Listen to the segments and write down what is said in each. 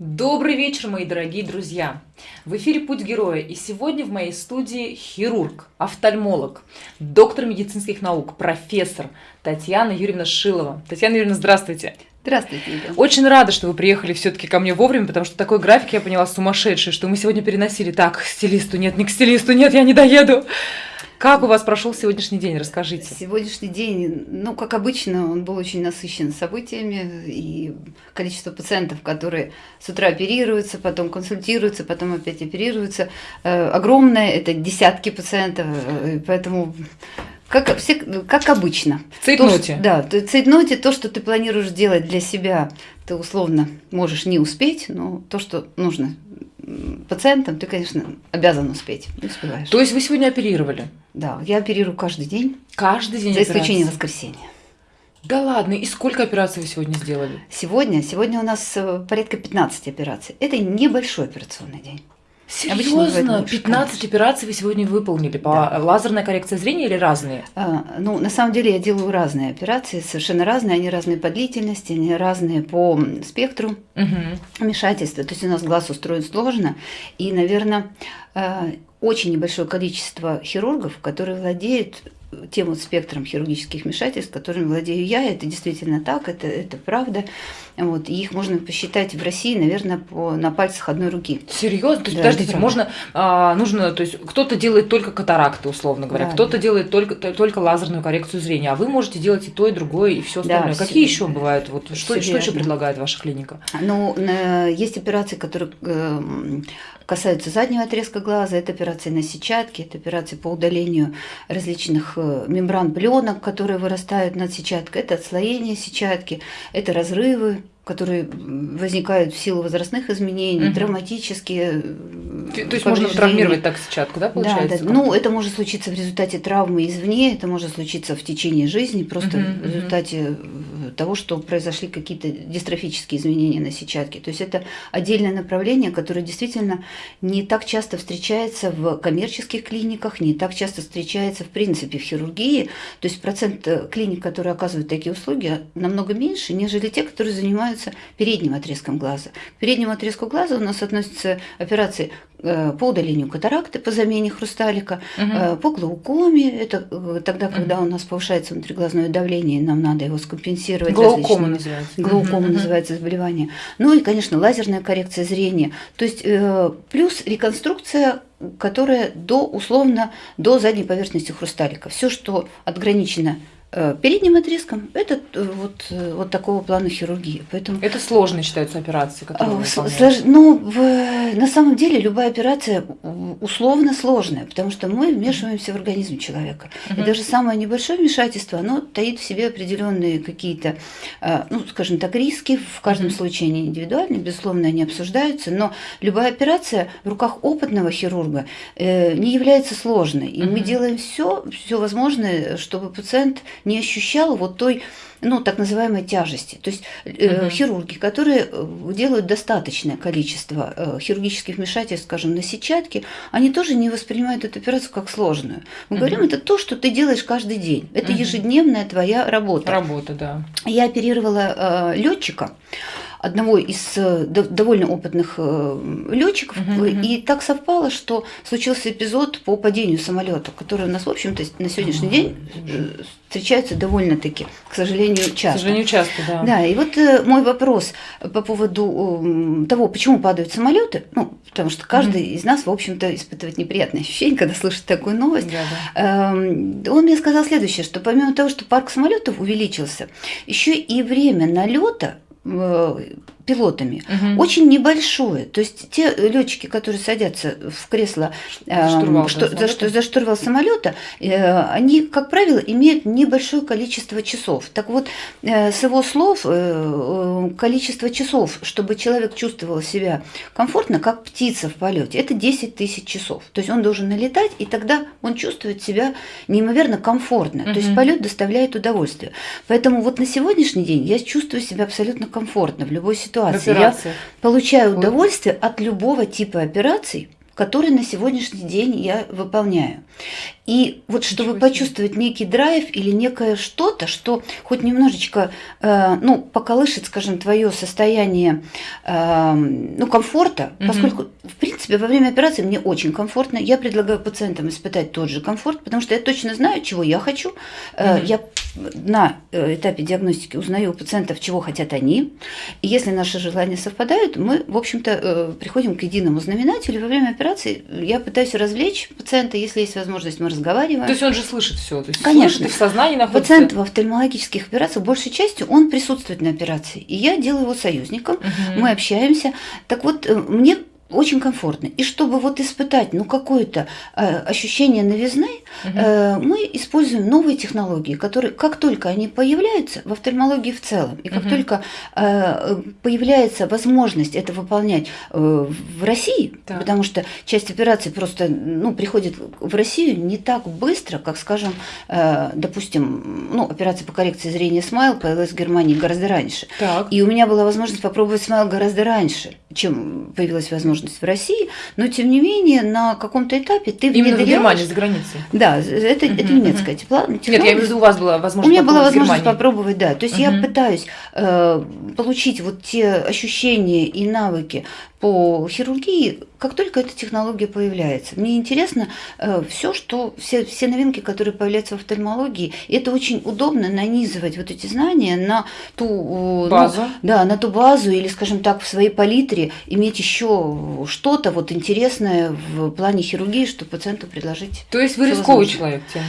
Добрый вечер, мои дорогие друзья! В эфире «Путь героя» и сегодня в моей студии хирург, офтальмолог, доктор медицинских наук, профессор Татьяна Юрьевна Шилова. Татьяна Юрьевна, здравствуйте! Здравствуйте, Юля. Очень рада, что вы приехали все-таки ко мне вовремя, потому что такой график, я поняла, сумасшедший, что мы сегодня переносили так, к стилисту, нет, не к стилисту, нет, я не доеду. Как у вас прошел сегодняшний день? Расскажите. Сегодняшний день, ну, как обычно, он был очень насыщен событиями, и количество пациентов, которые с утра оперируются, потом консультируются, потом опять оперируются, э, огромное, это десятки пациентов, э, поэтому как, все, как обычно. В цейтноте. То, да, в цейтноте то, что ты планируешь делать для себя, ты условно можешь не успеть, но то, что нужно пациентам, ты, конечно, обязан успеть. Не успеваешь. То есть вы сегодня оперировали? Да, я оперирую каждый день. Каждый день За исключением воскресенья. Да ладно, и сколько операций вы сегодня сделали? Сегодня? Сегодня у нас э, порядка 15 операций. Это небольшой операционный день. Серьезно? 15 операций вы сегодня выполнили по да. лазерной коррекции зрения или разные? А, ну, на самом деле я делаю разные операции, совершенно разные. Они разные по длительности, они разные по спектру угу. вмешательства. То есть у нас глаз устроен сложно. И, наверное, э, очень небольшое количество хирургов, которые владеют тем вот спектром хирургических вмешательств, которыми владею я, это действительно так, это, это правда. Вот, и их можно посчитать в России, наверное, по, на пальцах одной руки. Серьезно? То есть, да, подождите, можно, а, нужно, то есть кто-то делает только катаракты, условно говоря, да, кто-то да. делает только, только лазерную коррекцию зрения, а вы можете делать и то, и другое, и все остальное. Да, Какие еще бывают? Вот, что, что еще предлагает ваша клиника? Ну, есть операции, которые эм, касаются заднего отрезка глаза, это операции на сетчатке, это операции по удалению различных э, мембран пленок, которые вырастают над сетчаткой, это отслоение сетчатки, это разрывы которые возникают в силу возрастных изменений, угу. травматические. То есть можно травмировать так сетчатку, да, получается? Да, да. Ну, это может случиться в результате травмы извне, это может случиться в течение жизни, просто угу, в результате угу. того, что произошли какие-то дистрофические изменения на сетчатке. То есть это отдельное направление, которое действительно не так часто встречается в коммерческих клиниках, не так часто встречается в принципе в хирургии. То есть процент э, клиник, которые оказывают такие услуги, намного меньше, нежели те, которые занимаются занимаются передним отрезком глаза. К переднему отрезку глаза у нас относятся операции э, по удалению катаракты, по замене хрусталика, угу. по глаукоме, это э, тогда, когда угу. у нас повышается внутриглазное давление, нам надо его скомпенсировать. Глаукома называется. Глаукома угу. называется заболевание. Ну и, конечно, лазерная коррекция зрения. То есть плюс реконструкция которая до условно до задней поверхности хрусталика. Все, что отграничено передним отрезком это э, вот, э, вот такого плана хирургии. Поэтому... Это сложно считаются операции, которые Слож... Ну, в... на самом деле любая операция условно сложная, потому что мы вмешиваемся в организм человека. Угу. И даже самое небольшое вмешательство, оно таит в себе определенные какие-то, ну, скажем так, риски. В каждом угу. случае они индивидуальны, безусловно, они обсуждаются, но любая операция в руках опытного хирурга не является сложной. И угу. мы делаем все, все возможное, чтобы пациент не ощущал вот той, ну, так называемой тяжести. То есть э, угу. хирурги, которые э, делают достаточное количество э, хирургических вмешательств, скажем, на сетчатке, они тоже не воспринимают эту операцию как сложную. Мы угу. говорим, это то, что ты делаешь каждый день. Это угу. ежедневная твоя работа. Работа, да. Я оперировала э, летчика одного из э, довольно опытных э, летчиков, угу, и так совпало, что случился эпизод по падению самолета, который у нас, в общем-то, на сегодняшний угу. день э, встречается довольно-таки, к сожалению, часто. К сожалению, часто, да. Да, и вот мой вопрос по поводу того, почему падают самолеты, ну, потому что каждый mm из нас, в общем-то, испытывает неприятные ощущения, когда слышит такую новость. Да, да. Эм, он мне сказал следующее, что помимо того, что парк самолетов увеличился, еще и время налета Э, пилотами угу. очень небольшое. То есть те летчики, которые садятся в кресло э, штурвал, что, да, за, за штурвал самолета, э, они, как правило, имеют небольшое количество часов. Так вот, э, с его слов, э, количество часов, чтобы человек чувствовал себя комфортно, как птица в полете, это 10 тысяч часов. То есть он должен налетать, и тогда он чувствует себя неимоверно комфортно. Угу. То есть полет доставляет удовольствие. Поэтому вот на сегодняшний день я чувствую себя абсолютно комфортно в любой ситуации. Я получаю удовольствие от любого типа операций, который на сегодняшний день я выполняю. И вот чтобы почувствовать некий драйв или некое что-то, что хоть немножечко, э, ну, поколышет, скажем, твое состояние, э, ну, комфорта, угу. поскольку, в принципе, во время операции мне очень комфортно, я предлагаю пациентам испытать тот же комфорт, потому что я точно знаю, чего я хочу. Угу. Я на э, этапе диагностики узнаю у пациентов, чего хотят они. И если наши желания совпадают, мы, в общем-то, э, приходим к единому знаменателю. Во время операции я пытаюсь развлечь пациента, если есть возможность, мы разговариваем. То есть он же слышит все, Конечно. слышит, в сознании находится. Пациент в офтальмологических операциях большей частью он присутствует на операции, и я делаю его союзником, угу. мы общаемся. Так вот, э, мне очень комфортно. И чтобы вот испытать ну, какое-то э, ощущение новизны, угу. э, мы используем новые технологии, которые, как только они появляются в офтальмологии в целом, и как угу. только э, появляется возможность это выполнять э, в России, да. потому что часть операций просто ну, приходит в Россию не так быстро, как, скажем, э, допустим, ну, операция по коррекции зрения Смайл появилась в Германии гораздо раньше. Так. И у меня была возможность попробовать Смайл гораздо раньше, чем появилась возможность возможность в России, но тем не менее на каком-то этапе ты Именно в Германии, за границей. Да, это, uh-huh, это немецкая тепла. Нет, я имею в виду, у вас была возможность У меня была возможность попробовать, да. То есть uh-huh. я пытаюсь э, получить вот те ощущения и навыки по хирургии, как только эта технология появляется. Мне интересно э, все, что все, все новинки, которые появляются в офтальмологии, и это очень удобно нанизывать вот эти знания на ту ну, базу, ну, да, на ту базу или, скажем так, в своей палитре иметь еще что-то вот интересное в плане хирургии, чтобы пациенту предложить. То есть вы рисковый человек, тем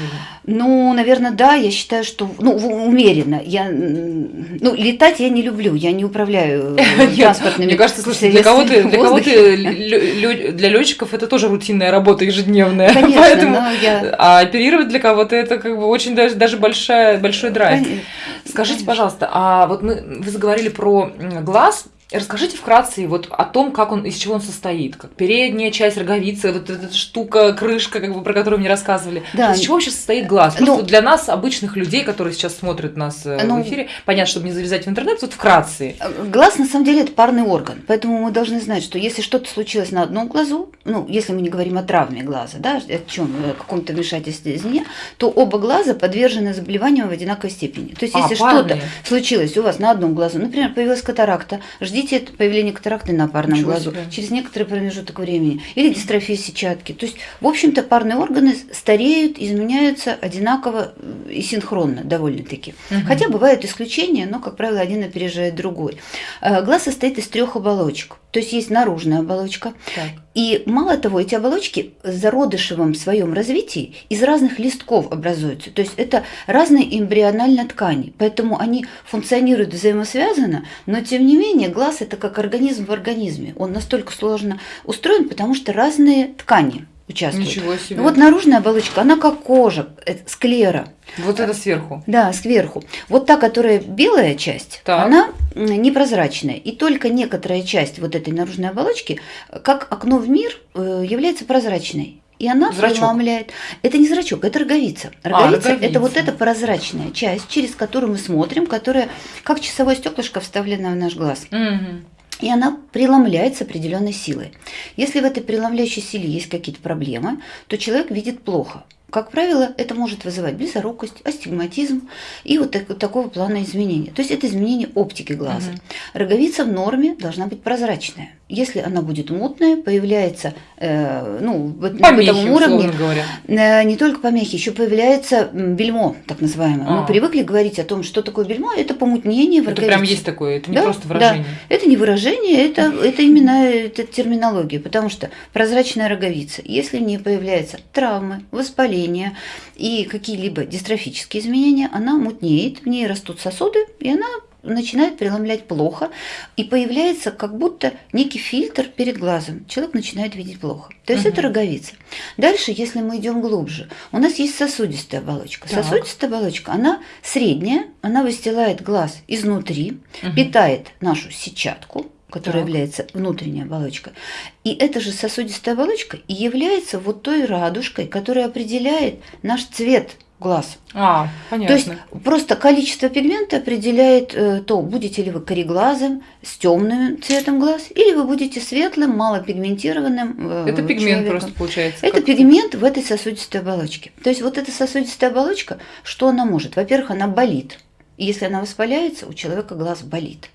Ну, наверное, да. Я считаю, что ну умеренно. Я ну летать я не люблю, я не управляю транспортными. Мне кажется, слушай, для для кого-то, для летчиков это тоже рутинная работа ежедневная. Конечно, Поэтому, я... А оперировать для кого-то это как бы очень даже, даже большая, большой драйв. Конечно. Скажите, пожалуйста, а вот мы, вы заговорили про глаз, Расскажите вкратце вот о том, как он, из чего он состоит. Как передняя часть роговицы, вот эта штука, крышка, как бы, про которую мне рассказывали. Да. Из чего вообще состоит глаз? Просто ну, для нас, обычных людей, которые сейчас смотрят нас э, ну, в эфире, понятно, чтобы не завязать в интернет, вот вкратце. Э, глаз, на самом деле, это парный орган. Поэтому мы должны знать, что если что-то случилось на одном глазу, ну, если мы не говорим о травме глаза, да, о чем, о каком-то вмешательстве извне, то оба глаза подвержены заболеваниям в одинаковой степени. То есть, а, если что-то случилось у вас на одном глазу, например, появилась катаракта, ждите ждите появления катаракты на парном Ничего глазу себе. через некоторый промежуток времени. Или дистрофия сетчатки. То есть, в общем-то, парные органы стареют, изменяются одинаково и синхронно довольно-таки. Угу. Хотя бывают исключения, но, как правило, один опережает другой. Э, глаз состоит из трех оболочек. То есть есть наружная оболочка. Так. И мало того, эти оболочки в зародышевом своем развитии из разных листков образуются. То есть это разные эмбриональные ткани. Поэтому они функционируют взаимосвязанно, но тем не менее глаз это как организм в организме. Он настолько сложно устроен, потому что разные ткани участвуют. Ничего себе. Ну, вот наружная оболочка, она как кожа, это склера. Вот это сверху. Да, сверху. Вот та, которая белая часть, так. она непрозрачная. И только некоторая часть вот этой наружной оболочки, как окно в мир, э, является прозрачной. И она зрачок. преломляет. Это не зрачок, это роговица. Роговица, а, роговица это вот эта прозрачная часть, через которую мы смотрим, которая как часовое стеклышко вставлена в наш глаз. Угу и она преломляется определенной силой. Если в этой преломляющей силе есть какие-то проблемы, то человек видит плохо. Как правило, это может вызывать близорукость, астигматизм и вот так, такого плана изменения. То есть это изменение оптики глаза. Угу. Роговица в норме должна быть прозрачная. Если она будет мутная, появляется, э, ну, помехи, на этом уровне, говоря. Э, не только помехи, еще появляется бельмо, так называемое. А. Мы привыкли говорить о том, что такое бельмо, это помутнение в Это прям есть такое, это не да, просто выражение. Да, это не выражение, это, это именно это терминология, потому что прозрачная роговица, если в ней появляются травмы, воспаления и какие-либо дистрофические изменения, она мутнеет, в ней растут сосуды, и она начинает преломлять плохо, и появляется как будто некий фильтр перед глазом. Человек начинает видеть плохо. То есть угу. это роговица. Дальше, если мы идем глубже, у нас есть сосудистая оболочка. Так. Сосудистая оболочка, она средняя, она выстилает глаз изнутри, угу. питает нашу сетчатку, которая так. является внутренней оболочкой. И эта же сосудистая оболочка и является вот той радужкой, которая определяет наш цвет глаз. А, понятно. То есть просто количество пигмента определяет э, то, будете ли вы кореглазым, с темным цветом глаз, или вы будете светлым, малопигментированным. Э, Это пигмент человеком. просто получается. Это пигмент в этой сосудистой оболочке. То есть вот эта сосудистая оболочка, что она может? Во-первых, она болит. Если она воспаляется, у человека глаз болит.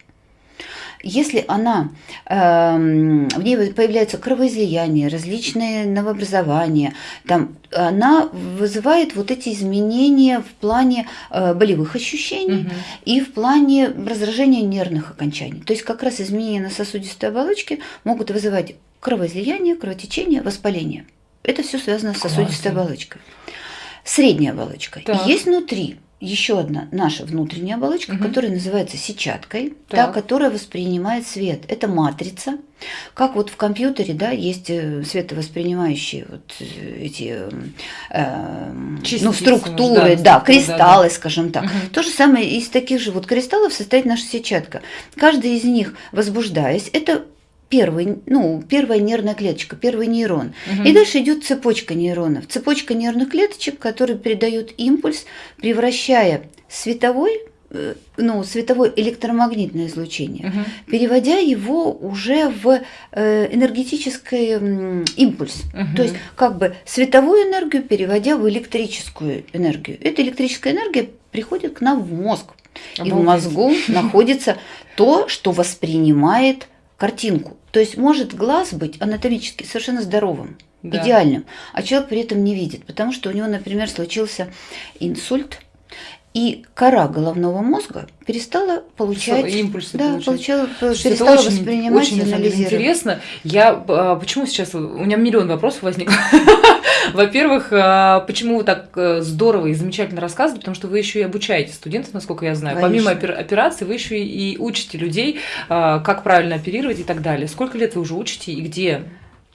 Если она, э, в ней появляются кровоизлияния, различные новообразования, там, она вызывает вот эти изменения в плане э, болевых ощущений угу. и в плане раздражения нервных окончаний. То есть как раз изменения на сосудистой оболочке могут вызывать кровоизлияние, кровотечение, воспаление. Это все связано с сосудистой Классно. оболочкой. Средняя оболочка. Так. Есть внутри еще одна наша внутренняя оболочка, угу. которая называется сетчаткой, так. та, которая воспринимает свет. Это матрица. Как вот в компьютере, да, есть э, световоспринимающие вот э, эти э, ну, структуры, да, да, кристаллы, да, да. скажем так. Угу. То же самое из таких же вот кристаллов состоит наша сетчатка. Каждый из них, возбуждаясь, это первый, ну, первая нервная клеточка, первый нейрон. Угу. И дальше идет цепочка нейронов. Цепочка нервных клеточек, которые передают импульс, превращая световой э, ну, световое электромагнитное излучение, угу. переводя его уже в э, энергетический импульс. Угу. То есть как бы световую энергию переводя в электрическую энергию. Эта электрическая энергия приходит к нам в мозг. Обалдеть. И в мозгу находится то, что воспринимает картинку. То есть может глаз быть анатомически совершенно здоровым, да. идеальным, а человек при этом не видит, потому что у него, например, случился инсульт, и кора головного мозга перестала получать импульсы, да, получала, перестала очень, воспринимать очень, и анализировать. интересно. Я а, почему сейчас у меня миллион вопросов возник. Во-первых, а, почему вы так э, здорово и замечательно рассказываете, потому что вы еще и обучаете студентов, насколько я знаю. Конечно. Помимо операции, вы еще и учите людей, а, как правильно оперировать и так далее. Сколько лет вы уже учите и где?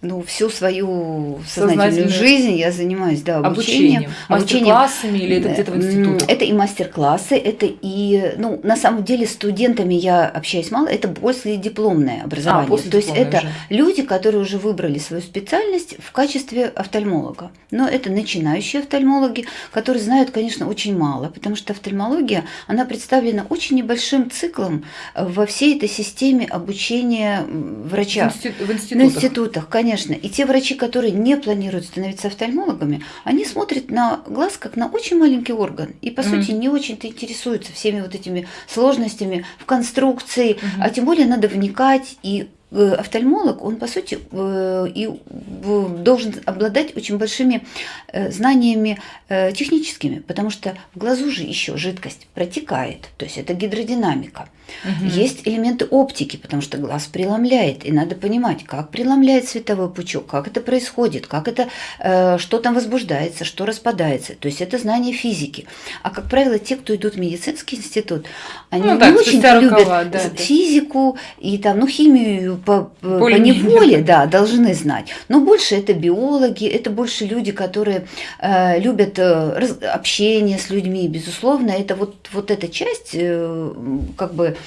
Ну, всю свою сознательную жизнь я занимаюсь, да, обучением. Обучением. Мастер-классами или это где-то в институтах? Это и мастер-классы, это и, ну, на самом деле студентами я общаюсь мало, это после дипломное образование. А, после То есть это уже. люди, которые уже выбрали свою специальность в качестве офтальмолога. Но это начинающие офтальмологи, которые знают, конечно, очень мало, потому что офтальмология, она представлена очень небольшим циклом во всей этой системе обучения врача. В, институтах. В институтах, конечно Конечно. И те врачи, которые не планируют становиться офтальмологами, они смотрят на глаз как на очень маленький орган. И, по mm сути, не очень-то интересуются всеми вот этими сложностями в конструкции. Mm-hmm. А тем более надо вникать и офтальмолог, он, по сути, э, и должен обладать очень большими э, знаниями техническими, потому что в глазу же еще жидкость протекает, то есть это гидродинамика. Угу. Есть элементы оптики, потому что глаз преломляет, и надо понимать, как преломляет световой пучок, как это происходит, как это, что там возбуждается, что распадается. То есть это знание физики. А, как правило, те, кто идут в медицинский институт, они ну, не так, очень любят да, физику и там, ну, химию по, по неволе да, должны знать. Но больше это биологи, это больше люди, которые э, любят э, раз, общение с людьми, безусловно. Это вот, вот эта часть, э, как бы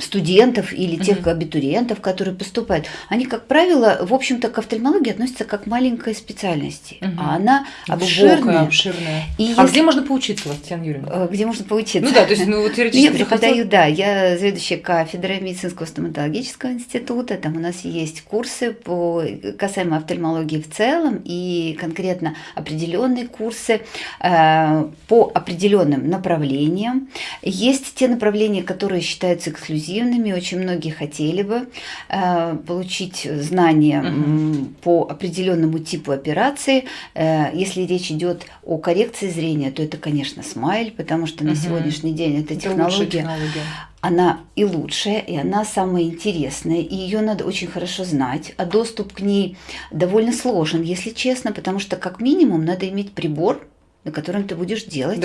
студентов или тех угу. абитуриентов, которые поступают, они, как правило, в общем-то, к офтальмологии относятся как к маленькой специальности, угу. а она обширная. обширная. И а если... где можно поучиться, Татьяна Юрьевна? Э, где можно поучиться? Ну да, то есть, ну, теоретически. Я преподаю, да, я заведующая кафедрой медицинского стоматологического института, там у нас есть курсы по касаемо офтальмологии в целом и конкретно определенные курсы э, по определенным направлениям. Есть те направления, которые считаются являются эксклюзивными. Очень многие хотели бы э, получить знания угу. по определенному типу операции. Э, если речь идет о коррекции зрения, то это, конечно, смайл, потому что угу. на сегодняшний день эта технология, технология она и лучшая, и она самая интересная, и ее надо очень хорошо знать, а доступ к ней довольно сложен, если честно, потому что как минимум надо иметь прибор, на котором ты будешь делать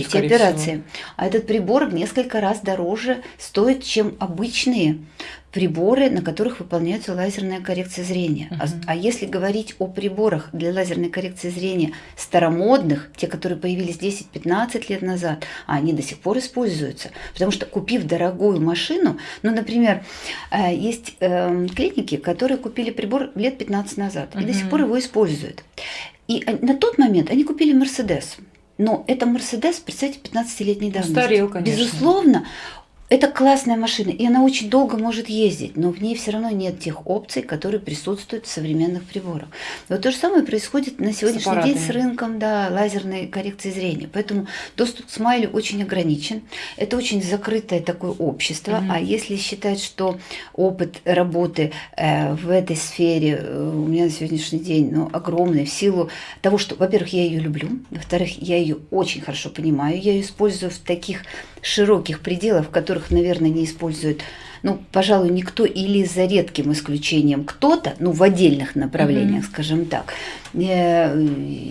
эти операции. Всего. А этот прибор в несколько раз дороже стоит, чем обычные приборы, на которых выполняется лазерная коррекция зрения. Uh-huh. А, а если говорить о приборах для лазерной коррекции зрения старомодных, те, которые появились 10-15 лет назад, они до сих пор используются. Потому что купив дорогую машину, ну, например, э, есть эм, клиники, которые купили прибор лет 15 назад uh-huh. и до сих пор его используют. И на тот момент они купили Мерседес. но это Мерседес, представьте, 15-летней давности. Устарел, конечно. Безусловно, это классная машина, и она очень долго может ездить, но в ней все равно нет тех опций, которые присутствуют в современных приборах. Вот то же самое происходит на сегодняшний с день с рынком да, лазерной коррекции зрения. Поэтому доступ к смайлю очень ограничен. Это очень закрытое такое общество. Mm-hmm. А если считать, что опыт работы э, в этой сфере э, у меня на сегодняшний день ну, огромный в силу того, что, во-первых, я ее люблю, во-вторых, я ее очень хорошо понимаю, я ее использую в таких широких пределах, в которых, наверное, не используют ну, пожалуй, никто или за редким исключением кто-то, ну, в отдельных направлениях, mm-hmm. скажем так. Э,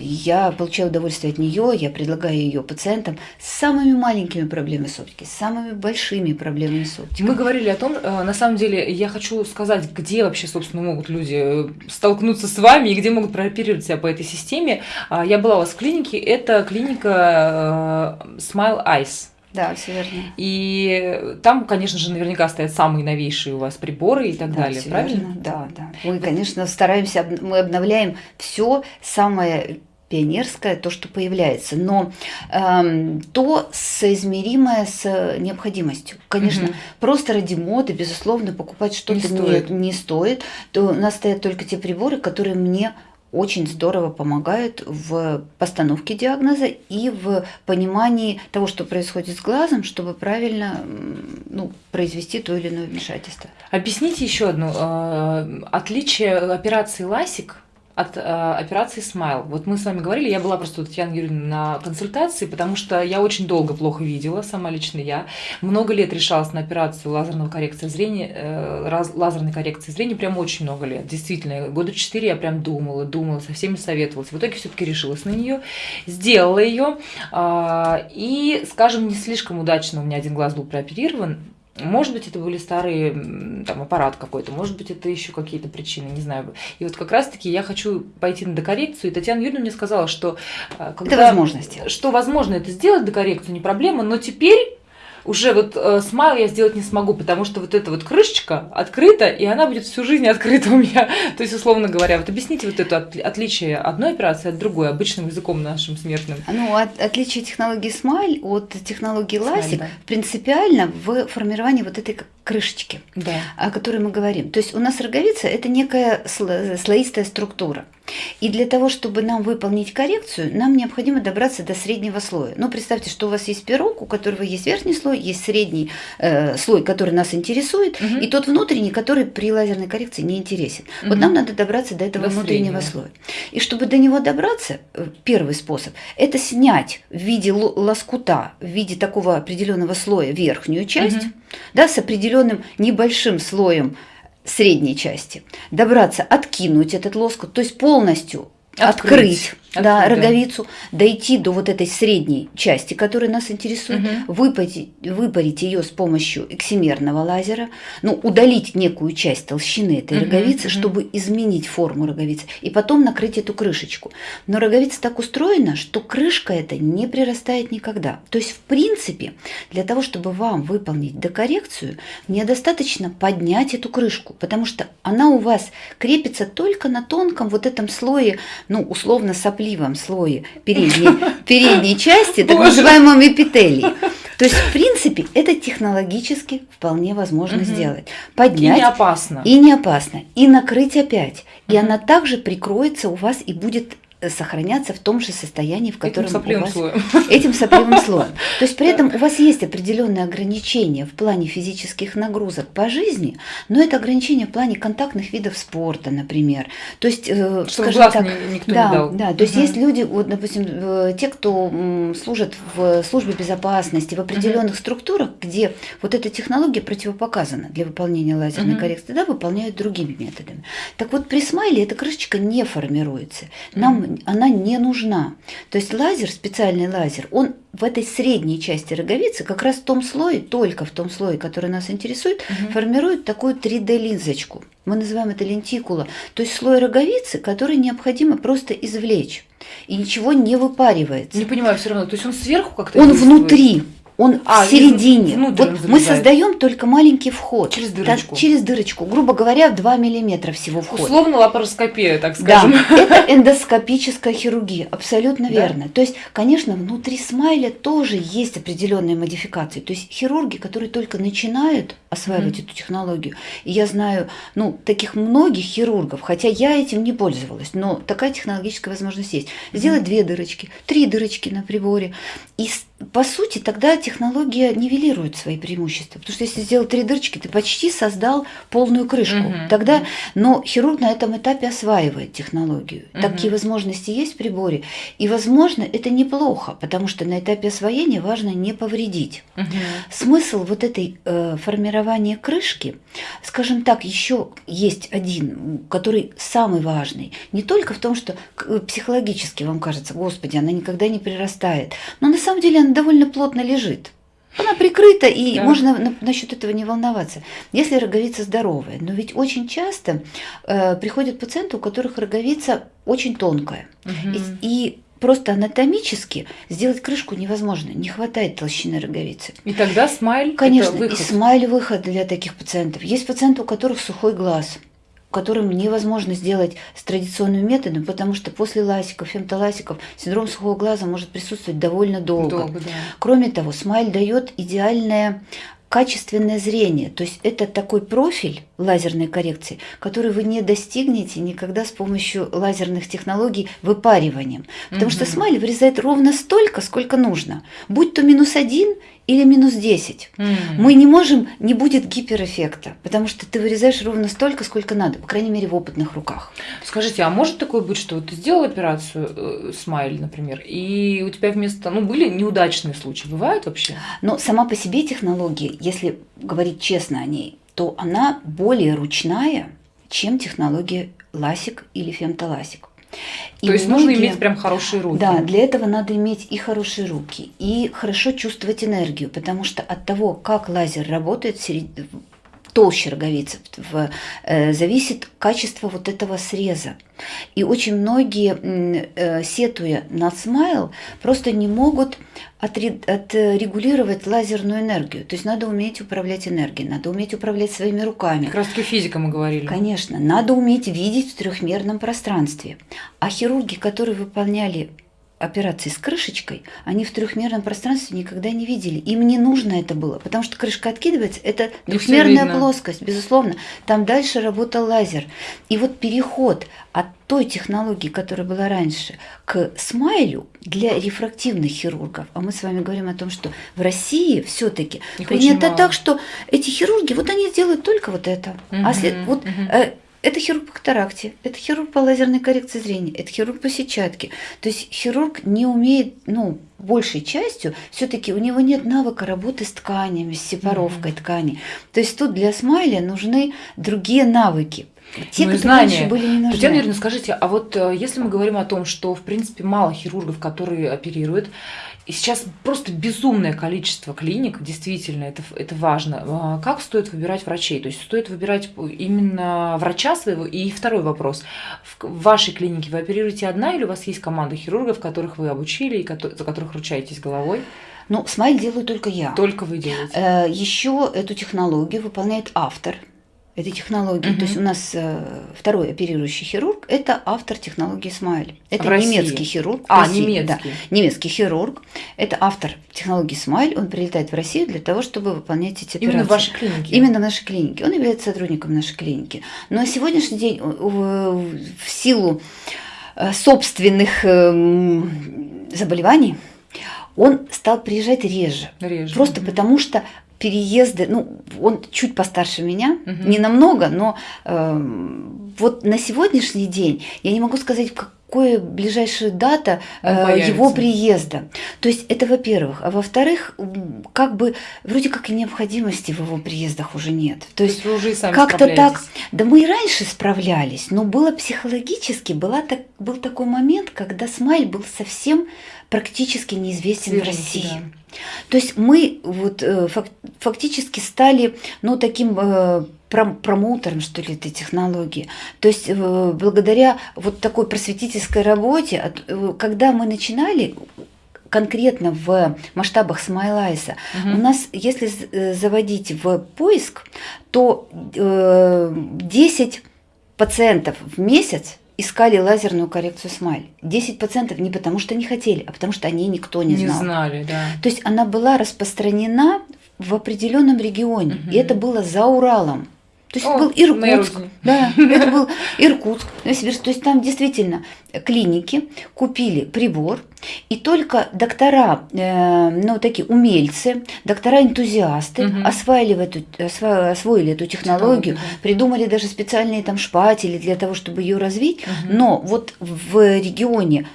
я получаю удовольствие от нее, я предлагаю ее пациентам с самыми маленькими проблемами с оптикой, с самыми большими проблемами с оптикой. Мы говорили о том, э, на самом деле, я хочу сказать, где вообще, собственно, могут люди э, столкнуться с вами и где могут прооперировать себя по этой системе. А, я была у вас в клинике, это клиника Smile Eyes. Да, все верно. И там, конечно же, наверняка стоят самые новейшие у вас приборы и так да, далее, правильно? Верно. Да, да. Мы, конечно, стараемся, мы обновляем все самое пионерское, то, что появляется, но эм, то соизмеримое с необходимостью. Конечно, угу. просто ради моды, безусловно, покупать что-то не, не, не стоит. То у нас стоят только те приборы, которые мне очень здорово помогают в постановке диагноза и в понимании того, что происходит с глазом, чтобы правильно ну, произвести то или иное вмешательство. Объясните еще одно э, отличие операции ЛАСИК от э, операции Smile. Вот мы с вами говорили, я была просто у Татьяны Юрьевны на консультации, потому что я очень долго плохо видела, сама лично я. Много лет решалась на операцию лазерного коррекции зрения, э, раз, лазерной коррекции зрения, прям очень много лет. Действительно, года четыре я прям думала, думала, со всеми советовалась. В итоге все-таки решилась на нее, сделала ее. Э, и, скажем, не слишком удачно у меня один глаз был прооперирован, может быть, это были старые, там, аппарат какой-то, может быть, это еще какие-то причины, не знаю. И вот как раз-таки я хочу пойти на докоррекцию, и Татьяна Юрьевна мне сказала, что... Э, когда, это возможность. Что возможно это сделать, докоррекцию, не проблема, но теперь уже вот э, смайл я сделать не смогу, потому что вот эта вот крышечка открыта, и она будет всю жизнь открыта у меня. То есть, условно говоря, вот объясните вот это от, отличие одной операции от другой, обычным языком нашим смертным. Ну, от, отличие технологии смайл от технологии ласик да. принципиально в формировании вот этой крышечки, да. о которой мы говорим. То есть у нас роговица – это некая слоистая структура. И для того, чтобы нам выполнить коррекцию, нам необходимо добраться до среднего слоя. Ну, представьте, что у вас есть пирог, у которого есть верхний слой, есть средний э, слой, который нас интересует, угу. и тот внутренний, который при лазерной коррекции не интересен. Угу. Вот нам надо добраться до этого до внутреннего среднего. слоя. И чтобы до него добраться, э, первый способ – это снять в виде лоскута, в виде такого определенного слоя верхнюю часть, угу. да, с определенным небольшим слоем средней части, добраться, откинуть этот лоскут, то есть полностью открыть, открыть да, роговицу, дойти до вот этой средней части, которая нас интересует, угу. выпарить, выпарить ее с помощью эксимерного лазера, ну, удалить некую часть толщины этой угу, роговицы, угу. чтобы изменить форму роговицы, и потом накрыть эту крышечку. Но роговица так устроена, что крышка эта не прирастает никогда. То есть, в принципе, для того, чтобы вам выполнить докоррекцию, мне достаточно поднять эту крышку, потому что она у вас крепится только на тонком вот этом слое, ну, условно, сопли сопливом слое передней, передней части, так называемом эпителии. То есть, в принципе, это технологически вполне возможно угу. сделать. Поднять. И не опасно. И не опасно. И накрыть опять. И угу. она также прикроется у вас и будет сохраняться в том же состоянии, в котором этим сопливым у вас... слоем. Этим сопливым слоем. То есть при этом у вас есть определенные ограничения в плане физических нагрузок по жизни, но это ограничения в плане контактных видов спорта, например. То есть, э, Чтобы скажем так, никто да, не дал. да, то есть угу. есть люди, вот, допустим, э, те, кто служат в службе безопасности, в определенных угу. структурах, где вот эта технология противопоказана для выполнения лазерной угу. коррекции, да, выполняют другими методами. Так вот при смайле эта крышечка не формируется. Нам она не нужна. То есть лазер, специальный лазер, он в этой средней части роговицы, как раз в том слое, только в том слое, который нас интересует, угу. формирует такую 3D-линзочку. Мы называем это лентикула. То есть слой роговицы, который необходимо просто извлечь. И ничего не выпаривается. Не понимаю все равно. То есть он сверху как-то Он действует? внутри. Он а, в середине. Вот мы создаем только маленький вход. Через дырочку. Так, через дырочку. Грубо говоря, 2 миллиметра всего вход. Условно лапароскопия, так скажем. Да, это эндоскопическая хирургия, абсолютно да. верно. То есть, конечно, внутри смайля тоже есть определенные модификации. То есть хирурги, которые только начинают осваивать mm-hmm. эту технологию, и я знаю, ну, таких многих хирургов, хотя я этим не пользовалась, но такая технологическая возможность есть. Сделать mm-hmm. две дырочки, три дырочки на приборе, и по сути, тогда технология нивелирует свои преимущества. Потому что если сделал три дырочки, ты почти создал полную крышку. Угу, тогда, но хирург на этом этапе осваивает технологию. Угу. Такие возможности есть в приборе. И, возможно, это неплохо, потому что на этапе освоения важно не повредить. Угу. Смысл вот этой э, формирования крышки, скажем так, еще есть один, который самый важный. Не только в том, что психологически вам кажется, господи, она никогда не прирастает. Но на самом деле она довольно плотно лежит. Она прикрыта, и да. можно на, насчет этого не волноваться. Если роговица здоровая, но ведь очень часто э, приходят пациенты, у которых роговица очень тонкая. Угу. И, и просто анатомически сделать крышку невозможно, не хватает толщины роговицы. И тогда смайль Конечно, и смайль выход для таких пациентов. Есть пациенты, у которых сухой глаз которым невозможно сделать с традиционным методом, потому что после ласиков, фемтоласиков синдром сухого глаза может присутствовать довольно долго. долго да. Кроме того, смайль дает идеальное качественное зрение. То есть это такой профиль лазерной коррекции, который вы не достигнете никогда с помощью лазерных технологий выпариванием. Потому угу. что смайль вырезает ровно столько, сколько нужно. Будь то минус один или минус 10. Mm. Мы не можем, не будет гиперэффекта, потому что ты вырезаешь ровно столько, сколько надо, по крайней мере, в опытных руках. Скажите, а может такое быть, что ты сделал операцию э, смайль, например, и у тебя вместо, ну, были неудачные случаи, бывают вообще? Но сама по себе технология, если говорить честно о ней, то она более ручная, чем технология ласик или фемтоласик. И То есть многие, нужно иметь прям хорошие руки. Да, для этого надо иметь и хорошие руки, и хорошо чувствовать энергию, потому что от того, как лазер работает толще роговицы, в, э, зависит качество вот этого среза. И очень многие, э, сетуя на смайл, просто не могут отрегулировать лазерную энергию. То есть надо уметь управлять энергией, надо уметь управлять своими руками. Как раз таки физика мы говорили. Конечно, надо уметь видеть в трехмерном пространстве. А хирурги, которые выполняли операции с крышечкой, они в трехмерном пространстве никогда не видели. Им не нужно это было, потому что крышка откидывается, это двухмерная плоскость, безусловно. Там дальше работал лазер. И вот переход от той технологии, которая была раньше, к смайлю для рефрактивных хирургов, а мы с вами говорим о том, что в России все-таки принято так, что эти хирурги, вот они делают только вот это. Угу, а след, вот угу. Это хирург по катаракте, это хирург по лазерной коррекции зрения, это хирург по сетчатке. То есть хирург не умеет, ну, большей частью, все-таки у него нет навыка работы с тканями, с сепаровкой mm-hmm. ткани. То есть тут для смайля нужны другие навыки. Те, ну, знания. были не нужны. Татьяна Юрьевна, скажите, а вот э, если мы говорим о том, что, в принципе, мало хирургов, которые оперируют, и сейчас просто безумное количество клиник, действительно, это, это важно. А как стоит выбирать врачей? То есть стоит выбирать именно врача своего? И второй вопрос. В вашей клинике вы оперируете одна или у вас есть команда хирургов, которых вы обучили и за которых ручаетесь головой? Ну, смайл делаю только я. Только вы делаете. Э, Еще эту технологию выполняет автор этой технологии. Угу. То есть у нас э, второй оперирующий хирург – это автор технологии Смайль. Это в немецкий России. хирург. А, России, немецкий. Да, немецкий хирург. Это автор технологии Смайль. Он прилетает в Россию для того, чтобы выполнять эти операции. Именно в вашей клинике? Именно в нашей клинике. Он является сотрудником нашей клиники. Но на сегодняшний день в силу э, собственных заболеваний он стал приезжать реже. Реже. Просто угу. потому что переезды, ну, он чуть постарше меня, угу. не намного, но э, вот на сегодняшний день я не могу сказать, какая ближайшая дата э, его приезда. То есть это во-первых. А во-вторых, как бы вроде как и необходимости в его приездах уже нет. То, То есть, уже как-то так. Да мы и раньше справлялись, но было психологически, была так, был такой момент, когда Смайль был совсем практически неизвестен Свеженький, в России. Да. То есть мы вот э, фактически стали, ну, таким э, промоутером, что ли, этой технологии. То есть э, благодаря вот такой просветительской работе, когда мы начинали, конкретно в масштабах Смайлайса, угу. у нас, если заводить в поиск, то э, 10 пациентов в месяц искали лазерную коррекцию смайль. 10% не потому, что не хотели, а потому что они никто не знал. Не знали, да. То есть она была распространена в определенном регионе, угу. и это было за Уралом. То есть О, это был Иркутск. Да, это был Иркутск. То есть там действительно клиники купили прибор, и только доктора, э, ну такие умельцы, доктора-энтузиасты угу. осваивали, эту, освоили эту технологию, да. придумали даже специальные там шпатели для того, чтобы ее развить. Угу. Но вот в регионе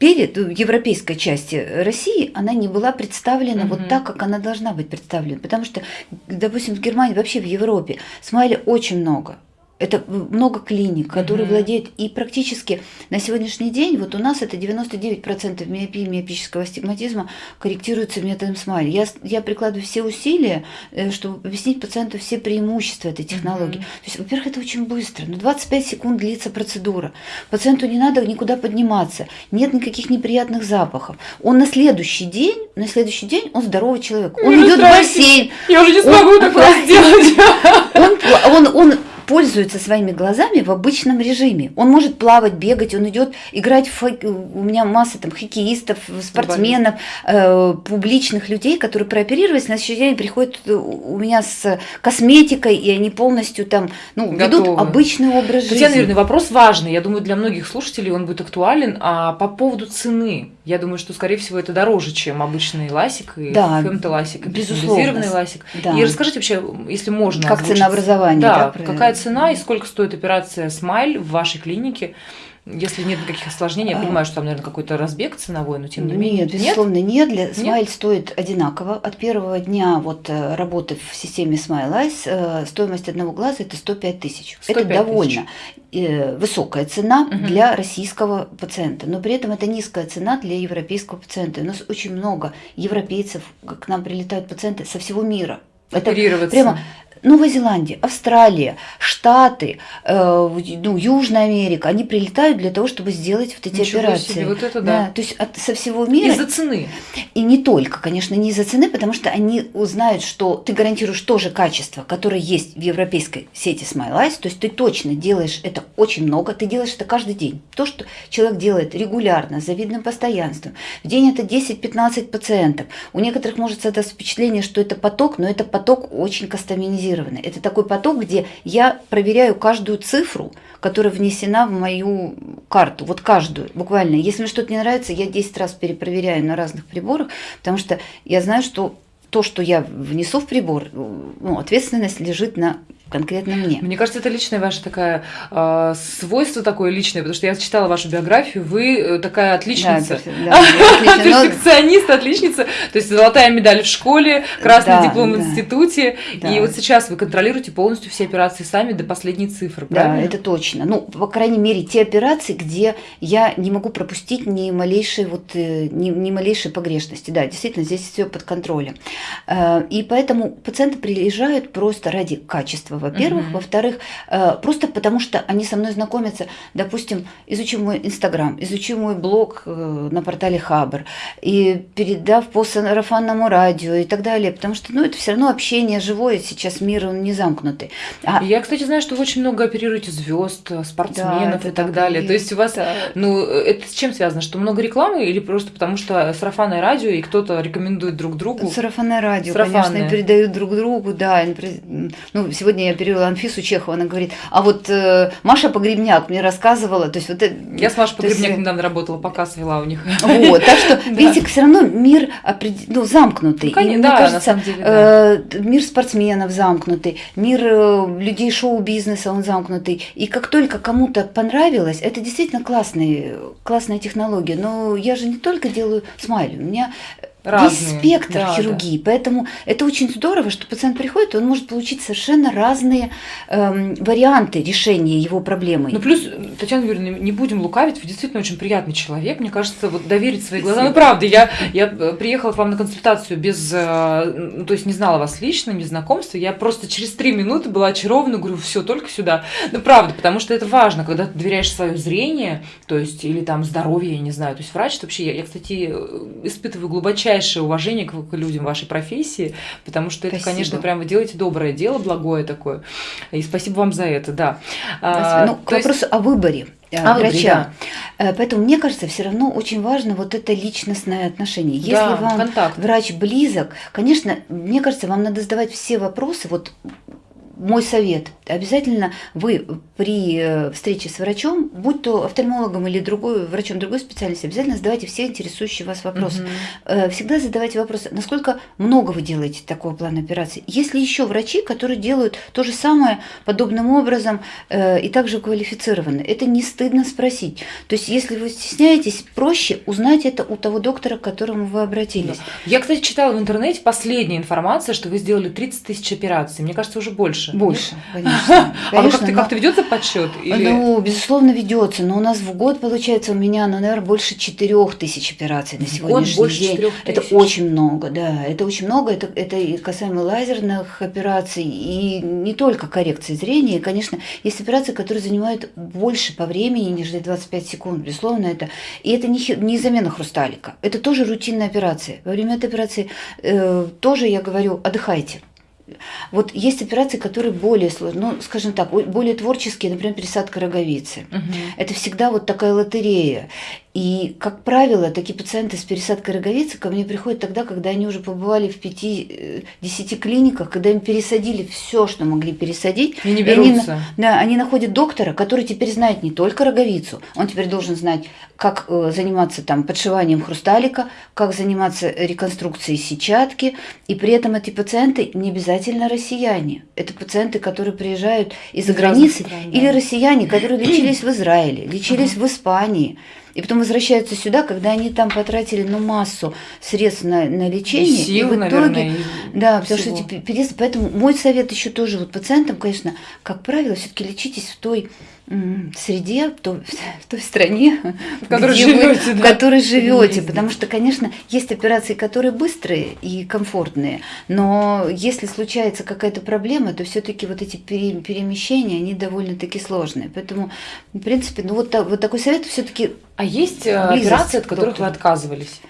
перед в европейской части России она не была представлена угу. вот так, как она должна быть представлена. Потому что, допустим, в Германии, вообще в Европе смайли очень много. Это много клиник, которые угу. владеют, и практически на сегодняшний день, вот у нас это 99% миопии, миопического астигматизма корректируется методом смайли. Я, я прикладываю все усилия, э, чтобы объяснить пациенту все преимущества этой технологии. Угу. То есть, во-первых, это очень быстро, но 25 секунд длится процедура. Пациенту не надо никуда подниматься, нет никаких неприятных запахов. Он на следующий день, на следующий день он здоровый человек. Он идет в бассейн. Я уже не смогу он, такое сделать. Он, он, он пользуется своими глазами в обычном режиме. Он может плавать, бегать, он идет играть в хок... у меня масса там хоккеистов, спортсменов, э, публичных людей, которые прооперировались, на следующий день приходят у меня с косметикой, и они полностью там ну, ведут обычный образ жизни. Татьяна Юрьевна, вопрос важный, я думаю, для многих слушателей он будет актуален, а по поводу цены. Я думаю, что, скорее всего, это дороже, чем обычный ласик и да, фемтоласик, безусловно. ласик. Да. И расскажите вообще, если можно. Как озвучить, ценообразование. Да, да какая цена и сколько стоит операция Smile в вашей клинике? Если нет никаких осложнений, я а. понимаю, что там, наверное, какой-то разбег ценовой, но тем не менее. Нет, безусловно, нет. Для Smile стоит одинаково. От первого дня вот э, работы в системе Smile Eyes э, стоимость одного глаза это 105 тысяч. Это довольно э, высокая цена угу. для российского пациента, но при этом это низкая цена для европейского пациента. У нас очень много европейцев, к нам прилетают пациенты со всего мира. Это прямо Новая Зеландия, Австралия, Штаты, э, ну, Южная Америка, они прилетают для того, чтобы сделать вот эти Ничего операции. Себе, вот это да. да. То есть от, со всего мира. Из-за цены. И не только, конечно, не из-за цены, потому что они узнают, что ты гарантируешь то же качество, которое есть в европейской сети Smile Eyes, то есть ты точно делаешь это очень много, ты делаешь это каждый день. То, что человек делает регулярно, с завидным постоянством. В день это 10-15 пациентов. У некоторых может создаться впечатление, что это поток, но это поток очень кастомизированный. Это такой поток, где я проверяю каждую цифру, которая внесена в мою карту, вот каждую, буквально. Если мне что-то не нравится, я 10 раз перепроверяю на разных приборах, потому что я знаю, что то, что я внесу в прибор, ну, ответственность лежит на конкретно мне. Мне кажется, это личная ваша такая э, свойство такое личное, потому что я читала вашу биографию, вы э, такая отличница. Да, Перфекционист, отличница. То есть золотая медаль в школе, красный диплом в институте. И вот сейчас вы контролируете полностью все операции сами до последней цифры, правильно? Да, это точно. Ну, по крайней мере, те операции, где я не могу пропустить ни малейшей вот э, ни, ни малейшей погрешности. Да, действительно, здесь все под контролем. Э, и поэтому пациенты приезжают просто ради качества во-первых. Угу. Во-вторых, э, просто потому что они со мной знакомятся, допустим, изучи мой Инстаграм, изучи мой блог э, на портале Хабр, и передав по сарафанному радио и так далее, потому что, ну, это все равно общение живое, сейчас мир, он не замкнутый. А... Я, кстати, знаю, что вы очень много оперируете звезд, спортсменов да, и так далее. И... То есть у вас, да. ну, это с чем связано? Что много рекламы или просто потому что сарафанное радио и кто-то рекомендует друг другу? Сарафанное радио, Сарафанное. конечно, передают друг другу, да. Ну, сегодня я перевела Анфису Чехову, она говорит, а вот э, Маша Погребняк мне рассказывала, то есть вот... Я с Машей Погребняк есть... недавно работала, показ вела у них. Вот, так что, видите, все равно мир ну, замкнутый. Ну, да, кажется, на самом деле, э, мир спортсменов замкнутый, мир э, людей шоу-бизнеса, он замкнутый. И как только кому-то понравилось, это действительно классная, классная технология. Но я же не только делаю смайли, у меня Разные. Есть спектр да, хирургии, да. поэтому это очень здорово, что пациент приходит, и он может получить совершенно разные эм, варианты решения его проблемы. Ну плюс, Татьяна Юрьевна, не будем лукавить, вы действительно очень приятный человек, мне кажется, вот доверить свои глаза. Ну правда, я, я приехала к вам на консультацию без, э, ну, то есть не знала вас лично, не знакомства, я просто через три минуты была очарована, говорю, все, только сюда. Ну правда, потому что это важно, когда ты доверяешь свое зрение, то есть или там здоровье, я не знаю, то есть врач вообще, я, я кстати, испытываю глубочайшее глубочайшее уважение к, к людям вашей профессии, потому что это, спасибо. конечно, прям вы делаете доброе дело, благое такое. И спасибо вам за это, да. А, ну, к вопросу есть... о выборе а врача. Да. Э, поэтому мне кажется, все равно очень важно вот это личностное отношение. Если да, вам контакт. врач близок, конечно, мне кажется, вам надо задавать все вопросы. Вот мой совет. Обязательно вы при э, встрече с врачом, будь то офтальмологом или другой, врачом другой специальности, обязательно задавайте все интересующие вас вопросы. Угу. Всегда задавайте вопросы, насколько много вы делаете такого плана операции. Есть ли еще врачи, которые делают то же самое подобным образом э, и также квалифицированы? Это не стыдно спросить. То есть, если вы стесняетесь, проще узнать это у того доктора, к которому вы обратились. Да. Я, кстати, читала в интернете последняя информация, что вы сделали 30 тысяч операций. Мне кажется, уже больше больше. Больше, конечно. А ну как-то как ведется подсчет? Ну, безусловно, ведется. Но у нас в год получается у меня, ну, наверное, больше 4 тысяч операций на сегодняшний год больше день. Это очень много, да. Это очень много. Это, это и касаемо лазерных операций, и не только коррекции зрения. И, конечно, есть операции, которые занимают больше по времени, нежели 25 секунд. Безусловно, это. И это не, не замена хрусталика. Это тоже рутинная операция. Во время этой операции э, тоже я говорю, отдыхайте. Вот есть операции, которые более сложные, ну, скажем так, более творческие, например, пересадка роговицы. Угу. Это всегда вот такая лотерея. И, как правило, такие пациенты с пересадкой роговицы ко мне приходят тогда, когда они уже побывали в 5-10 э, клиниках, когда им пересадили все, что могли пересадить. И не берутся. И они, да, они находят доктора, который теперь знает не только роговицу, он теперь должен знать, как э, заниматься там подшиванием хрусталика, как заниматься реконструкцией сетчатки. И при этом эти пациенты не обязательно россияне. Это пациенты, которые приезжают из-за границы, стран, да. или россияне, которые лечились в Израиле, лечились в Испании и потом возвращаются сюда, когда они там потратили ну, массу средств на, на лечение. И сил, и в итоге, наверное, да, потому всего. что эти переезды. Поэтому мой совет еще тоже вот пациентам, конечно, как правило, все-таки лечитесь в той среде, в той, в той стране, в которой живете, вы, да. в которой живете, потому что, конечно, есть операции, которые быстрые и комфортные, но если случается какая-то проблема, то все-таки вот эти перемещения, они довольно-таки сложные. Поэтому, в принципе, ну вот, вот такой совет все-таки. А есть э, операции, от которых вы отказывались?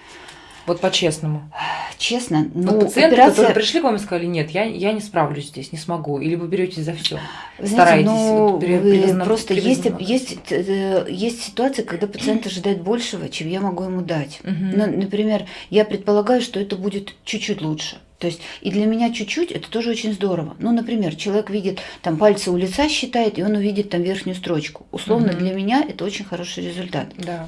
Вот по-честному. Честно, ну, вот пациенты, операция... которые пришли к вам и сказали, нет, я, я не справлюсь здесь, не смогу, или вы берете за все, стараетесь. Ну, вот, вы просто есть, есть, э, есть ситуации, когда пациент ожидает большего, чем я могу ему дать. Угу. Ну, например, я предполагаю, что это будет чуть-чуть лучше. То есть и для меня чуть-чуть это тоже очень здорово. Ну, например, человек видит там пальцы у лица считает, и он увидит там верхнюю строчку. Условно угу. для меня это очень хороший результат. Да.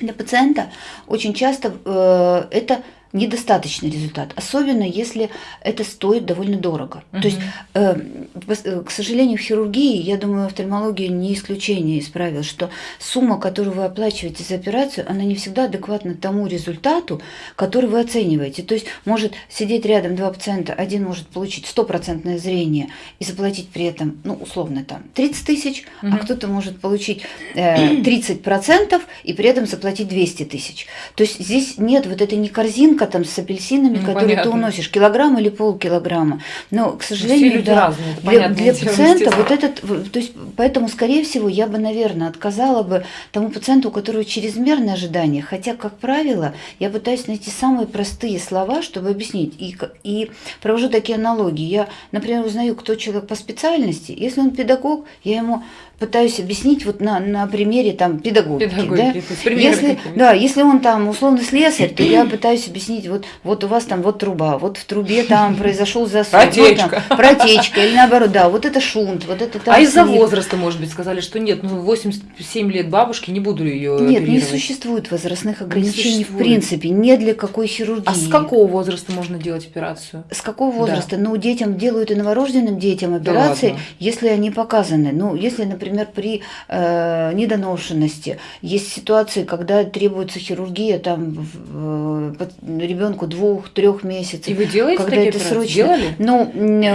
Для пациента очень часто э, это недостаточный результат, особенно если это стоит довольно дорого. Угу. То есть, э, к сожалению, в хирургии, я думаю, офтальмология не исключение из правил, что сумма, которую вы оплачиваете за операцию, она не всегда адекватна тому результату, который вы оцениваете. То есть может сидеть рядом два пациента, один может получить стопроцентное зрение и заплатить при этом, ну, условно, там 30 тысяч, угу. а кто-то может получить э, 30% и при этом заплатить 200 тысяч. То есть здесь нет вот этой не корзинка, яблоко там с апельсинами, ну, которые понятно. ты уносишь, килограмм или полкилограмма. Но, к сожалению, да, разные, для, для пациента вот этот, то есть, поэтому, скорее всего, я бы, наверное, отказала бы тому пациенту, у которого чрезмерное ожидание, хотя, как правило, я пытаюсь найти самые простые слова, чтобы объяснить, и, и провожу такие аналогии. Я, например, узнаю, кто человек по специальности, если он педагог, я ему пытаюсь объяснить вот на, на примере там педагогики. педагогики да? Если, да, если он там условно слесарь, то я пытаюсь объяснить, вот, вот у вас там вот труба, вот в трубе там произошел засор, протечка. Вот там, протечка, или наоборот, да, вот это шунт, вот это там. А из-за возраста, может быть, сказали, что нет, ну 87 лет бабушки, не буду ее Нет, не существует возрастных ограничений в принципе, не для какой хирургии. А с какого возраста можно делать операцию? С какого возраста? Да. Ну, детям делают и новорожденным детям операции, да если они показаны. Ну, если, например, например, при э, недоношенности. Есть ситуации, когда требуется хирургия там э, ребенку двух-трех месяцев. И вы делаете когда такие это срочно. Делали? Но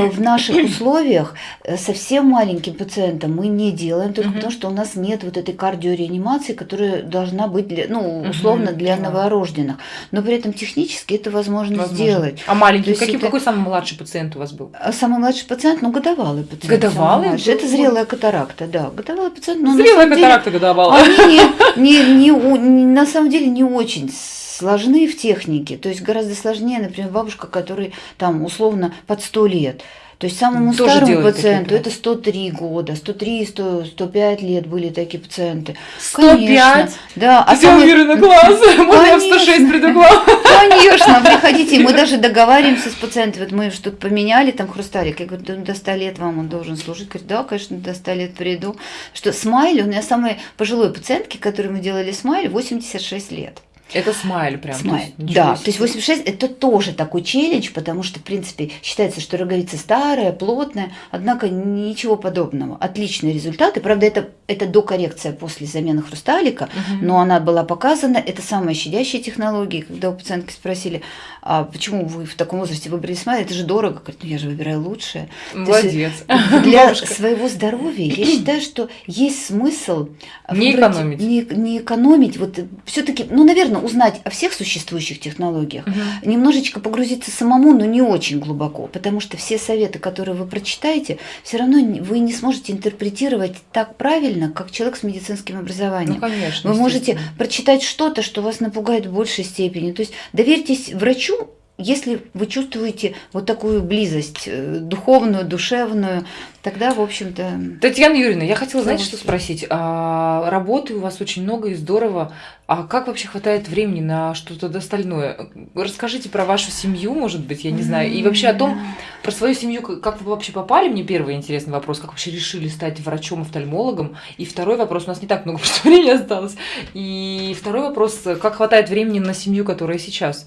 в наших условиях э, совсем маленьким пациентам мы не делаем, только потому что у нас нет вот этой кардиореанимации, которая должна быть, для, ну, условно, для да. новорожденных. Но при этом технически это возможно, Возможно. сделать. А маленький, каким, это- какой самый младший пациент у вас был? А Самый младший пациент, ну, годовалый пациент. Годовалый был? Это зрелая катаракта, да. Годовалый пациент, но на Зрелая самом деле катаракта годовалая. они не, не, не, не- на самом деле не очень сложны в технике. То есть гораздо сложнее, например, бабушка, которой там условно под 100 лет. То есть самому Тоже старому пациенту это 103 года, 103, 100, 105 лет были такие пациенты. 105? Конечно. Да, А а самый- уверена, глаз. Можно я в 106 Конечно. приду? Конечно, приходите. Мы даже договариваемся с пациентом. Вот мы что-то поменяли, там хрусталик. Я говорю, «Да до 100 лет вам он должен служить. Говорит, да, конечно, до 100 лет приду. Что Smile, у меня самой пожилой пациентки, которой мы делали Smile, 86 лет. Это Smile прям. Smile. то есть Да, себе. то есть 86 это тоже такой челлендж, потому что, в принципе, считается, что роговица старая, плотная, однако ничего подобного. Отличные результаты. Правда, это, это докоррекция после замены хрусталика, Мгм. но она была показана. Это самая щадящая технология. Когда у пациентки спросили, а почему вы в таком возрасте выбрали смайл, это же дорого. Говорит, ну я же выбираю лучшее. То есть, Молодец. Для Бабушка. своего здоровья я считаю, что есть смысл Не выбрать- экономить. Не, не экономить. Вот все-таки, ну, наверное, узнать о всех существующих технологиях, Мгм. немножечко погрузиться самому, но не очень глубоко, потому что все советы, которые вы прочитаете, все равно вы не сможете интерпретировать так правильно, как человек с медицинским образованием. Ну, конечно. Вы можете прочитать что-то, что вас напугает в большей степени. То есть доверьтесь врачу, если вы чувствуете вот такую близость э, духовную, душевную, тогда, в общем-то... Татьяна Юрьевна, я хотела, знаете, что спросить? А, работы у вас очень много и здорово. А как вообще хватает времени на что-то остальное? Расскажите про вашу семью, может быть, я не знаю. И вообще о том, про свою семью, как вы вообще попали, мне первый интересный вопрос, как вообще решили стать врачом-офтальмологом. И второй вопрос, у нас не так много времени осталось. И второй вопрос, как хватает времени на семью, которая сейчас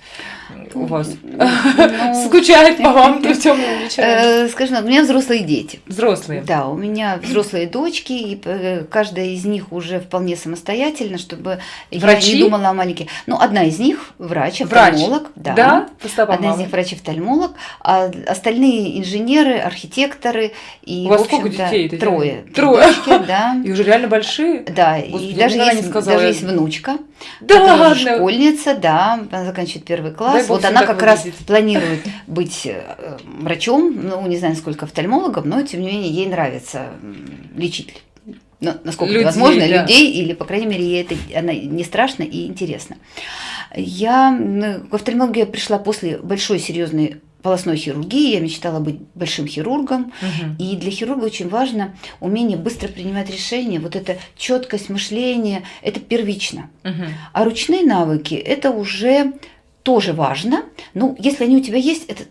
у вас Ну, скучает по вам, э, так, у меня взрослые дети. Взрослые. Да, у меня взрослые дочки, и э, каждая из них уже вполне самостоятельна, чтобы Врачи? я не думала о маленьких. Ну, одна из них врач, Врач. офтальмолог. Да. Да? Стопам Одна из них врач-офтальмолог, а остальные инженеры, архитекторы и, У вас сколько детей, трое. Трое. Дочки, да. И уже реально большие? Да, Господи, и даже не есть, даже есть внучка, Да которая ладно. школьница, да, она заканчивает первый Дай класс. бог Вот она как раз выглядеть. планирует быть э, врачом, ну, не знаю, сколько офтальмологом, но, тем не менее, ей нравится лечить. Ну, насколько Людей, возможно, да. людей, или, по крайней мере, ей это она не страшно и интересно. Я в офтальмологию я пришла после большой серьезной полостной хирургии. Я мечтала быть большим хирургом. Мгм. И для хирурга очень важно умение быстро принимать решения. Вот эта четкость мышления, это первично. Мгм. А ручные навыки это уже тоже важно. Ну, если они у тебя есть, это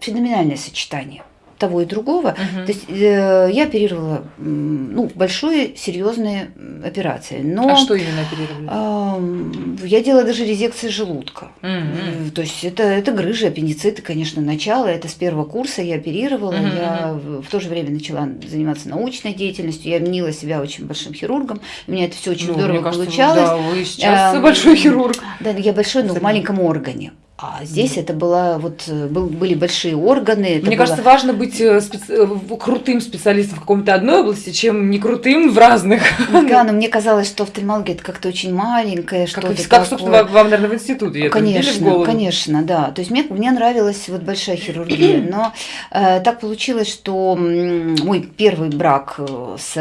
феноменальное сочетание того и другого. Мгм. То есть э, я оперировала ну, большие серьезные операции. Но А что именно оперировали? ам, я делала даже резекции желудка. Э, То есть это, это грыжи, аппендициты, конечно, начало. Это с первого курса я оперировала. Мгм, Я в, то же время начала заниматься научной деятельностью. Я мнила себя очень большим хирургом. У меня это все очень Ну, здорово кажется, получалось. Да, вы сейчас Эм, большой хирург. Да, я большой, но в маленьком органе. А здесь это была вот э, был, были большие органы. Мне было- кажется, важно быть э, специ- э, крутым специалистом в каком-то одной области, чем не крутым в разных. Да, но мне казалось, что офтальмология это как-то очень маленькое, Как, что-то и- как, собственно, вам, наверное, в институте Конечно, конечно, да. То есть мне, мне нравилась вот большая хирургия, но э, так получилось, что мой первый брак э, с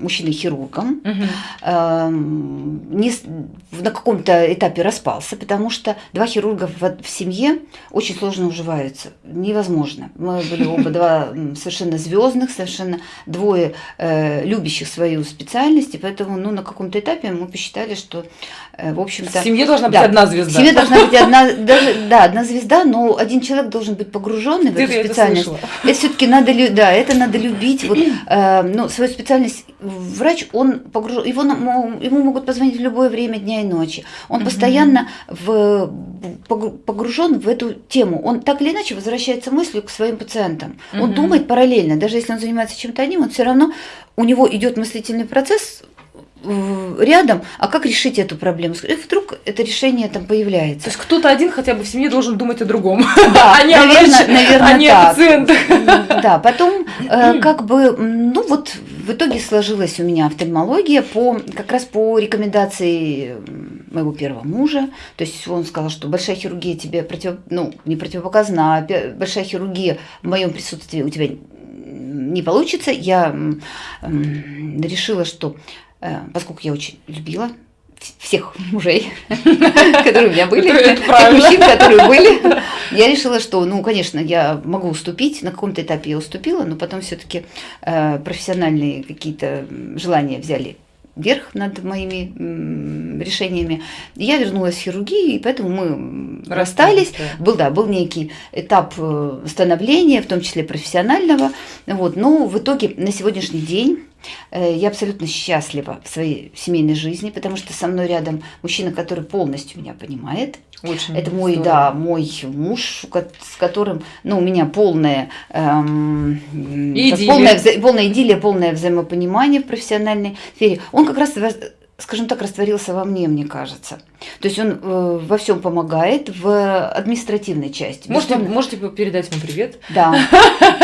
мужчиной-хирургом эм, не на каком-то этапе распался, потому что два хирурга в, в семье очень сложно уживаются. Невозможно. Мы были оба два совершенно звездных, совершенно двое э, любящих свою специальность, и поэтому ну, на каком-то этапе мы посчитали, что, э, в общем-то... В семье должна быть Да. одна В звезда. семье должна быть одна, даже, да, одна звезда, но один человек должен быть погруженный в эту это специальность. слышала. Это все-таки надо, да, это надо любить. Вот, э, ну, свою специальность врач, он погружен, его ему могут позвонить в любое время дня и ночи. Он постоянно в, погружен в эту тему. Он так или иначе возвращается мыслью к своим пациентам. Он Мгм. думает параллельно, даже если он занимается чем-то одним, он все равно у него идет мыслительный процесс рядом, а как решить эту проблему? И вдруг это решение там появляется. То есть кто-то один хотя бы в семье должен думать о другом, да, а не наверное, наверное, а не так. о пациентах. Да, потом э, как бы, ну вот в итоге сложилась у меня офтальмология по, как раз по рекомендации моего первого мужа. То есть он сказал, что большая хирургия тебе против, ну, не противопоказана, а большая хирургия в моем присутствии у тебя не получится. Я решила, что поскольку я очень любила всех мужей, которые у меня были, мужчин, которые были, я решила, что, ну, конечно, я могу уступить, на каком-то этапе я уступила, но потом все-таки э, профессиональные какие-то желания взяли верх над моими решениями. Я вернулась в хирургию, и поэтому мы расстались. Да. Был, да, был некий этап э, становления, в том числе профессионального. Вот. Но в итоге на сегодняшний день Э, я абсолютно счастлива в своей семейной жизни, потому что со мной рядом мужчина, который полностью меня понимает. Очень Это мой, здорово. да, мой муж, с которым, ну, у меня полная, эм, полная, вза полная идиллия, полное взаимопонимание в профессиональной сфере. Он как раз скажем так, растворился во мне, мне кажется. То есть он э, во всем помогает в административной части. Можете, можете передать ему привет? Да.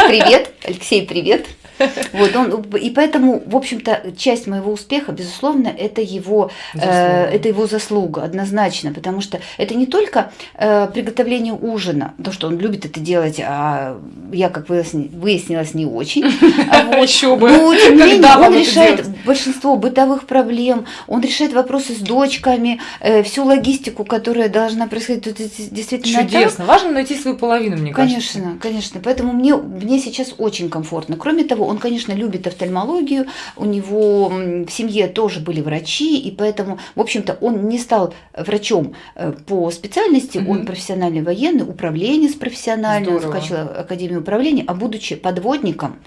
Привет, Алексей, привет. Вот он, и поэтому, в общем-то, часть моего успеха, безусловно, это его, э, это его заслуга, однозначно, потому что это не только э, приготовление ужина, то, что он любит это делать, а я, как выяснилось, не очень. Еще бы. Но, тем не менее, он решает большинство бытовых проблем, он решает вопросы с дочками, э, всю логистику, которая должна происходить. Тут действительно Чудесно. Важно найти свою половину, мне кажется. Конечно, конечно. Поэтому мне, мне сейчас очень комфортно. Кроме того, он, конечно, любит офтальмологию, у него в семье тоже были врачи, и поэтому, в общем-то, он не стал врачом э, по специальности, угу. он профессиональный военный, управленец профессиональный, он закончил Академию управления, а будучи подводником,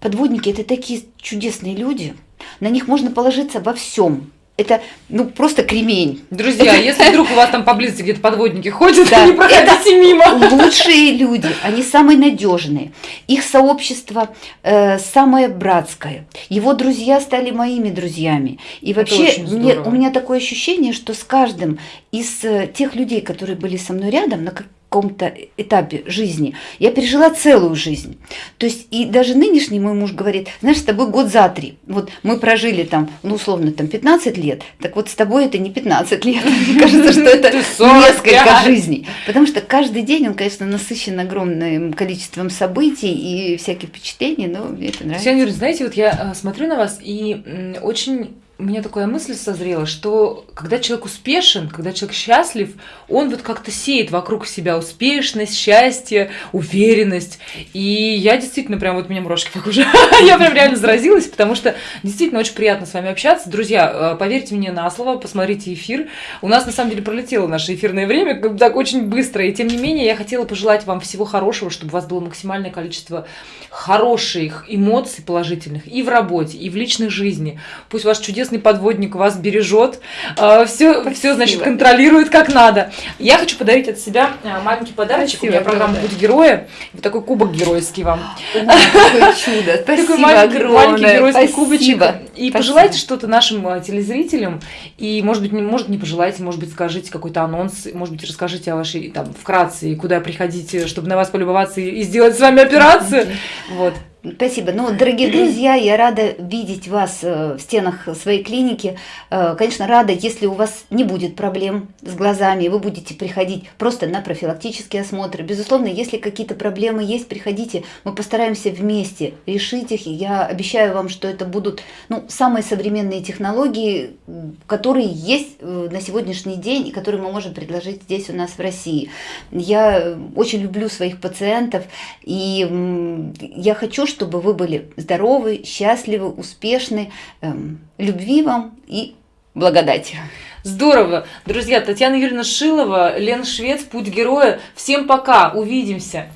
подводники – это такие чудесные люди, на них можно положиться во всем это ну просто кремень. Друзья, это... если вдруг у вас там поблизости где-то подводники ходят, да, не проходите мимо. Лучшие люди, они самые надежные. Их сообщество э, самое братское. Его друзья стали моими друзьями. И вообще мне, у меня такое ощущение, что с каждым из э, тех людей, которые были со мной рядом, на каком-то этапе жизни, я пережила целую жизнь. То есть и даже нынешний мой муж говорит, знаешь, с тобой год за три. Вот мы прожили там, ну условно, там 15 лет, так вот с тобой это не 15 лет. Мне кажется, что это несколько жизней. Потому что каждый день он, конечно, насыщен огромным количеством событий и всяких впечатлений, но мне это нравится. Юрьевна, знаете, вот я э, смотрю на вас и очень у меня такая мысль созрела, что когда человек успешен, когда человек счастлив, он вот как-то сеет вокруг себя успешность, счастье, уверенность. И я действительно прям вот меня мурашки уже, я прям реально заразилась, потому что действительно очень приятно с вами общаться. Друзья, э, поверьте мне на слово, посмотрите эфир. У нас на самом деле пролетело наше эфирное время так очень быстро, и тем не менее я хотела пожелать вам всего хорошего, чтобы у вас было максимальное количество хороших эмоций положительных и в работе, и в личной жизни. Пусть ваш чудесный чудесный подводник вас бережет, все, все, значит, контролирует как надо. Я хочу подарить от себя э, маленький подарочек. Спасибо, У меня программа «Путь героя». Вот такой кубок геройский вам. Какое чудо. Спасибо такой маленький, маленький геройский Спасибо. кубочек. И Спасибо. пожелайте что-то нашим э, телезрителям. И, может быть, не, может, не пожелайте, может быть, скажите какой-то анонс, может быть, расскажите о вашей, там, вкратце, куда приходите, чтобы на вас полюбоваться и, и сделать с вами операцию. Вот. Спасибо. Ну, дорогие друзья, я рада видеть вас э, в стенах своей клиники. Э, конечно, рада, если у вас не будет проблем с глазами, вы будете приходить просто на профилактические осмотры. Безусловно, если какие-то проблемы есть, приходите, мы постараемся вместе решить их. И я обещаю вам, что это будут ну, самые современные технологии, которые есть э, на сегодняшний день и которые мы можем предложить здесь у нас в России. Я очень люблю своих пациентов, и я хочу, чтобы вы были здоровы, счастливы, успешны. Эм, любви вам и благодати. Здорово. Друзья, Татьяна Юрьевна Шилова, Лен Швец, Путь героя. Всем пока. Увидимся.